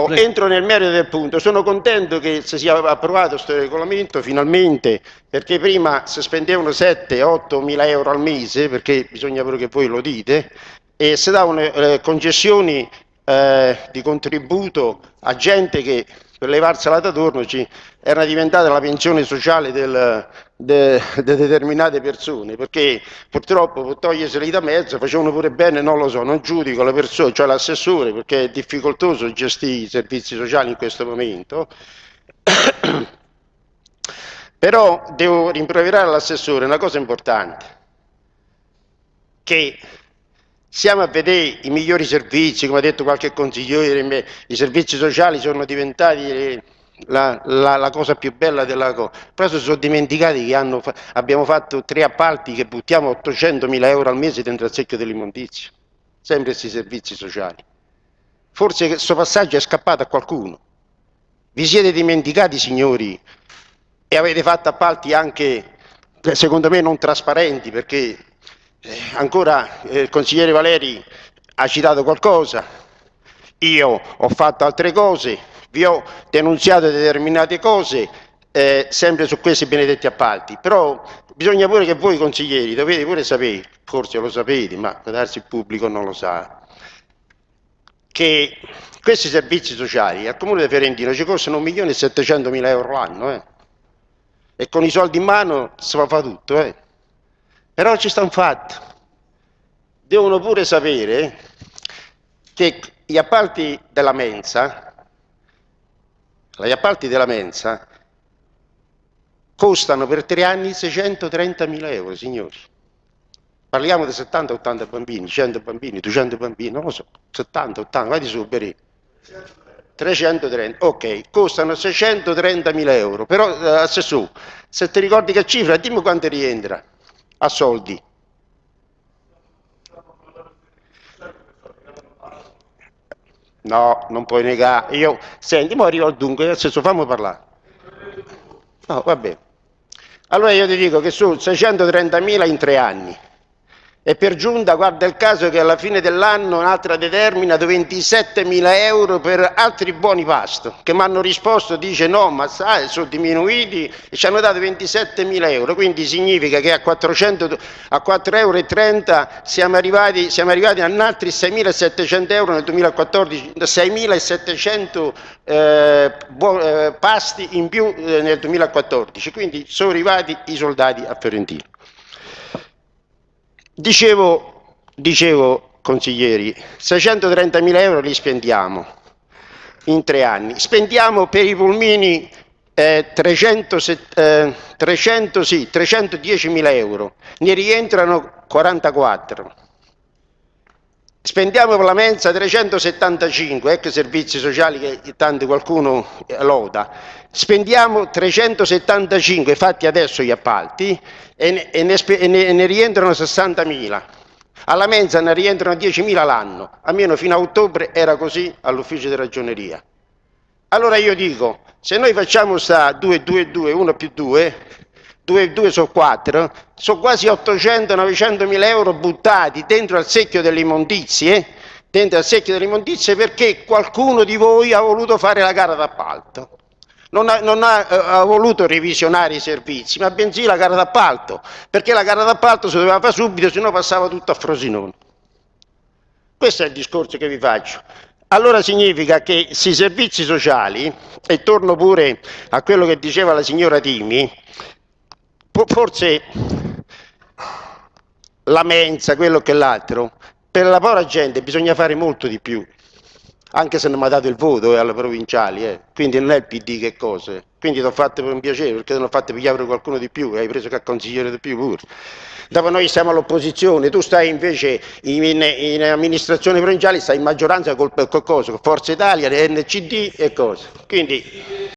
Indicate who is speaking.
Speaker 1: Oh, entro nel merito del punto, sono contento che si sia approvato questo regolamento finalmente perché prima si spendevano 7-8 mila euro al mese perché bisogna pure che voi lo dite e si davano eh, concessioni eh, di contributo a gente che per levarsela da torno ci era diventata la pensione sociale del, de, de, determinate persone perché purtroppo per toglierseli da mezzo facevano pure bene, non lo so, non giudico la persona, cioè l'assessore perché è difficoltoso gestire i servizi sociali in questo momento. Però devo rimproverare all'assessore una cosa importante che siamo a vedere i migliori servizi, come ha detto qualche consigliere, i servizi sociali sono diventati la, la, la cosa più bella della cosa, però si sono dimenticati che hanno, abbiamo fatto tre appalti che buttiamo 800 mila euro al mese dentro al secchio dell'immondizia, sempre questi servizi sociali. Forse questo passaggio è scappato a qualcuno. Vi siete dimenticati, signori, e avete fatto appalti anche, secondo me, non trasparenti, perché eh, ancora eh, il consigliere Valeri ha citato qualcosa, io ho fatto altre cose, vi ho denunziato determinate cose, eh, sempre su questi benedetti appalti, però bisogna pure che voi consiglieri dovete pure sapere, forse lo sapete, ma darsi il pubblico non lo sa, che questi servizi sociali al Comune di Ferentino ci costano 1.700.000 euro l'anno, eh? e con i soldi in mano si fa tutto, eh? Però ci sta un fatto. Devono pure sapere che gli appalti della mensa, gli appalti della mensa costano per tre anni 630 mila euro, signori. Parliamo di 70-80 bambini, 100 bambini, 200 bambini, non lo so, 70-80, vai di su, Berì. 330, ok, costano 630 mila euro, però eh, assessore, se ti ricordi che cifra, dimmi quanto rientra a soldi. No, non puoi negare. Io, senti, ma arrivo al dunque, nel senso fammi parlare. No, va bene. Allora io ti dico che sono 630.000 in tre anni. E per giunta guarda il caso che alla fine dell'anno un'altra determina 27 mila euro per altri buoni pasto, che mi hanno risposto, dice no, ma sai, sono diminuiti e ci hanno dato 27 mila euro, quindi significa che a, 400, a 4,30 euro siamo arrivati, siamo arrivati a altri 6.700 euro nel 2014, 6.700 eh, eh, pasti in più eh, nel 2014, quindi sono arrivati i soldati a Fiorentino. Dicevo, dicevo consiglieri, 630 mila euro li spendiamo in tre anni, spendiamo per i pulmini eh, 300, eh, 300, sì, 310 mila euro, ne rientrano 44. Spendiamo per la mensa 375, ecco servizi sociali che tanto qualcuno loda. Spendiamo 375 fatti adesso gli appalti e ne, e ne, e ne rientrano 60.000. Alla mensa ne rientrano 10.000 l'anno, almeno fino a ottobre era così all'ufficio di ragioneria. Allora io dico, se noi facciamo sta 2, 2, 2, 1 più 2, 2, 2 sono 4, sono quasi 800-900 mila euro buttati dentro al secchio delle immondizie, dentro al secchio delle immondizie perché qualcuno di voi ha voluto fare la gara d'appalto non ha, non ha, eh, ha, voluto revisionare i servizi, ma bensì la gara d'appalto, perché la gara d'appalto si doveva fare subito, se no passava tutto a Frosinone. Questo è il discorso che vi faccio. Allora significa che sui servizi sociali, e torno pure a quello che diceva la signora Timi, forse la mensa, quello che l'altro, per la povera gente bisogna fare molto di più anche se non mi ha dato il voto eh, alle provinciali, eh. quindi non è il PD che cose, quindi ti ho fatto per un piacere, perché non ho fatto pigliare qualcuno di più, hai preso che consigliere di più pure. Dopo noi siamo all'opposizione, tu stai invece in, in, in, amministrazione provinciale, stai in maggioranza col, col, col, Forza Italia, NCD e cose. Quindi